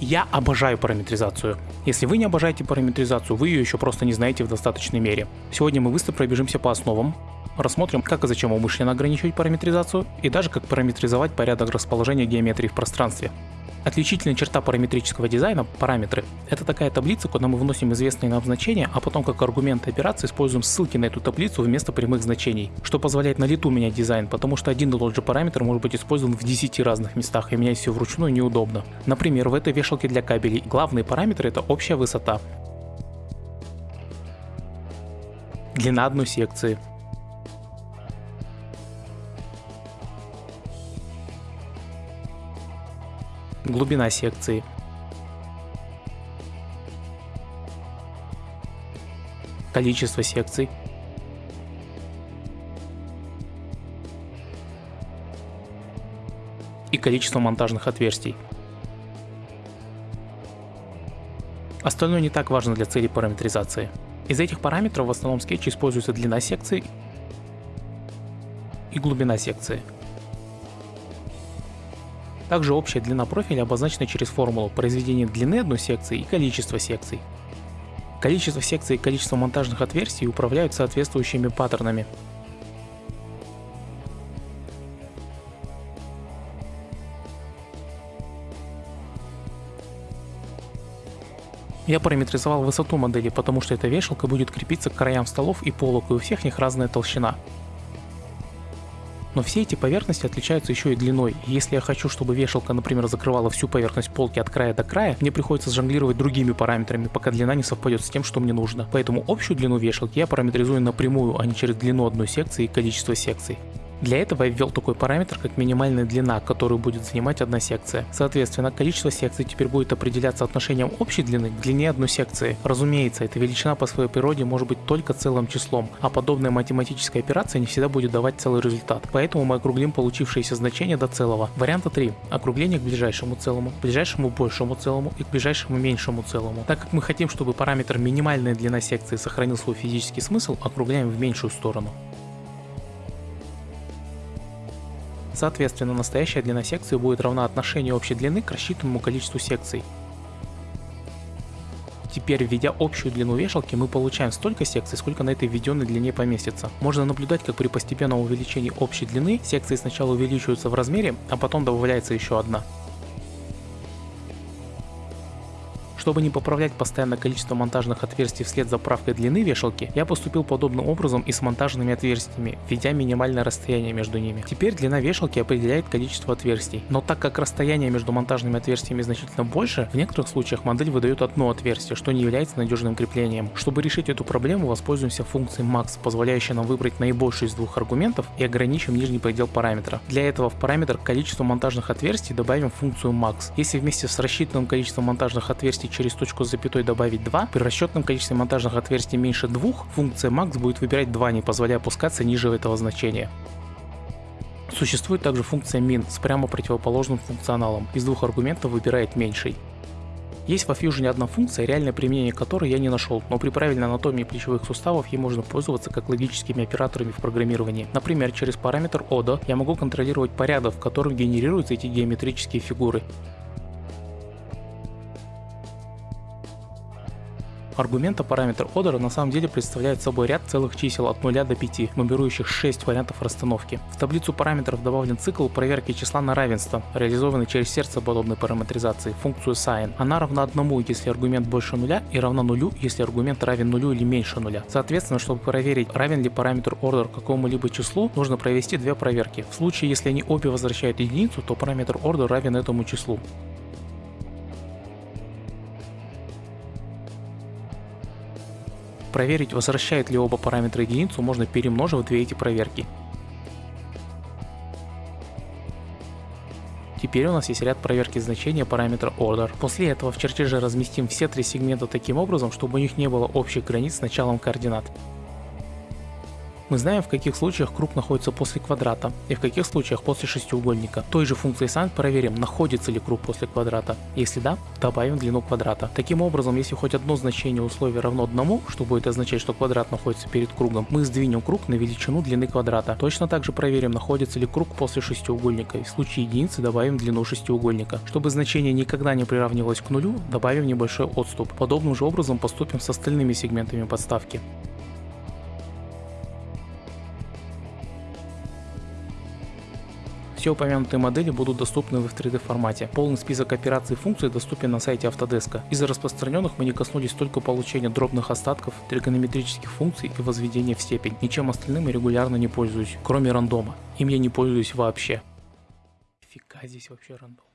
Я обожаю параметризацию. Если вы не обожаете параметризацию, вы ее еще просто не знаете в достаточной мере. Сегодня мы быстро пробежимся по основам, рассмотрим, как и зачем умышленно ограничивать параметризацию, и даже как параметризовать порядок расположения геометрии в пространстве. Отличительная черта параметрического дизайна – параметры. Это такая таблица, куда мы вносим известные нам значения, а потом как аргумент операции используем ссылки на эту таблицу вместо прямых значений, что позволяет на лету менять дизайн, потому что один и тот же параметр может быть использован в 10 разных местах и менять все вручную неудобно. Например, в этой вешалке для кабелей главные параметры – это общая высота, длина одной секции, глубина секции. Количество секций. И количество монтажных отверстий. Остальное не так важно для цели параметризации. Из этих параметров в основном скетче используется длина секции и глубина секции. Также общая длина профиля обозначена через формулу произведения длины одной секции и количества секций. Количество секций и количество монтажных отверстий управляют соответствующими паттернами. Я параметризовал высоту модели, потому что эта вешалка будет крепиться к краям столов и полок, и у всех них разная толщина. Но все эти поверхности отличаются еще и длиной. И если я хочу, чтобы вешалка, например, закрывала всю поверхность полки от края до края, мне приходится жонглировать другими параметрами, пока длина не совпадет с тем, что мне нужно. Поэтому общую длину вешалки я параметризую напрямую, а не через длину одной секции и количество секций. Для этого я ввел такой параметр, как минимальная длина, которую будет занимать одна секция. Соответственно, количество секций теперь будет определяться отношением общей длины к длине одной секции. Разумеется, эта величина по своей природе может быть только целым числом, а подобная математическая операция не всегда будет давать целый результат. Поэтому мы округлим получившееся значение до целого. Варианта 3. Округление к ближайшему целому, к ближайшему большему целому и к ближайшему меньшему целому. Так как мы хотим, чтобы параметр минимальная длина секции сохранил свой физический смысл, округляем в меньшую сторону. Соответственно, настоящая длина секции будет равна отношению общей длины к рассчитанному количеству секций. Теперь, введя общую длину вешалки, мы получаем столько секций, сколько на этой введенной длине поместится. Можно наблюдать, как при постепенном увеличении общей длины секции сначала увеличиваются в размере, а потом добавляется еще одна. Чтобы не поправлять постоянное количество монтажных отверстий вслед за правкой длины вешалки, я поступил подобным образом и с монтажными отверстиями, введя минимальное расстояние между ними. Теперь длина вешалки определяет количество отверстий, но так как расстояние между монтажными отверстиями значительно больше, в некоторых случаях модель выдает одно отверстие, что не является надежным креплением. Чтобы решить эту проблему, воспользуемся функцией max, позволяющей нам выбрать наибольший из двух аргументов и ограничим нижний предел параметра. Для этого в параметр количество монтажных отверстий добавим функцию max. Если вместе с рассчитанным количеством монтажных отверстий через точку с запятой добавить 2, при расчетном количестве монтажных отверстий меньше 2, функция max будет выбирать 2, не позволяя опускаться ниже этого значения. Существует также функция min с прямо противоположным функционалом. Из двух аргументов выбирает меньший. Есть во Fusion одна функция, реальное применение которой я не нашел, но при правильной анатомии плечевых суставов ей можно пользоваться как логическими операторами в программировании. Например, через параметр ODA я могу контролировать порядок, в котором генерируются эти геометрические фигуры. Аргумента параметр order на самом деле представляет собой ряд целых чисел от 0 до 5, нумерующих 6 вариантов расстановки. В таблицу параметров добавлен цикл проверки числа на равенство, реализованный через сердце подобной параметризации, функцию sin. Она равна 1, если аргумент больше нуля, и равна нулю, если аргумент равен нулю или меньше нуля. Соответственно, чтобы проверить, равен ли параметр order какому-либо числу, нужно провести две проверки. В случае, если они обе возвращают единицу, то параметр order равен этому числу. Проверить, возвращает ли оба параметра единицу, можно перемножив две эти проверки. Теперь у нас есть ряд проверки значения параметра order. После этого в чертеже разместим все три сегмента таким образом, чтобы у них не было общих границ с началом координат. Мы знаем, в каких случаях круг находится после квадрата и в каких случаях после шестиугольника. Той же функцией sin проверим, находится ли круг после квадрата. Если да, добавим длину квадрата. Таким образом, если хоть одно значение условия равно одному, что будет означать, что квадрат находится перед кругом, мы сдвинем круг на величину длины квадрата. Точно так же проверим, находится ли круг после шестиугольника и в случае единицы добавим длину шестиугольника. Чтобы значение никогда не приравнивалось к нулю, добавим небольшой отступ. Подобным же образом поступим с остальными сегментами подставки. Все упомянутые модели будут доступны в 3D формате. Полный список операций и функций доступен на сайте Autodesk. Из распространенных мы не коснулись только получения дробных остатков, тригонометрических функций и возведения в степень. Ничем остальным я регулярно не пользуюсь, кроме рандома. Им я не пользуюсь вообще. Фига здесь вообще рандом.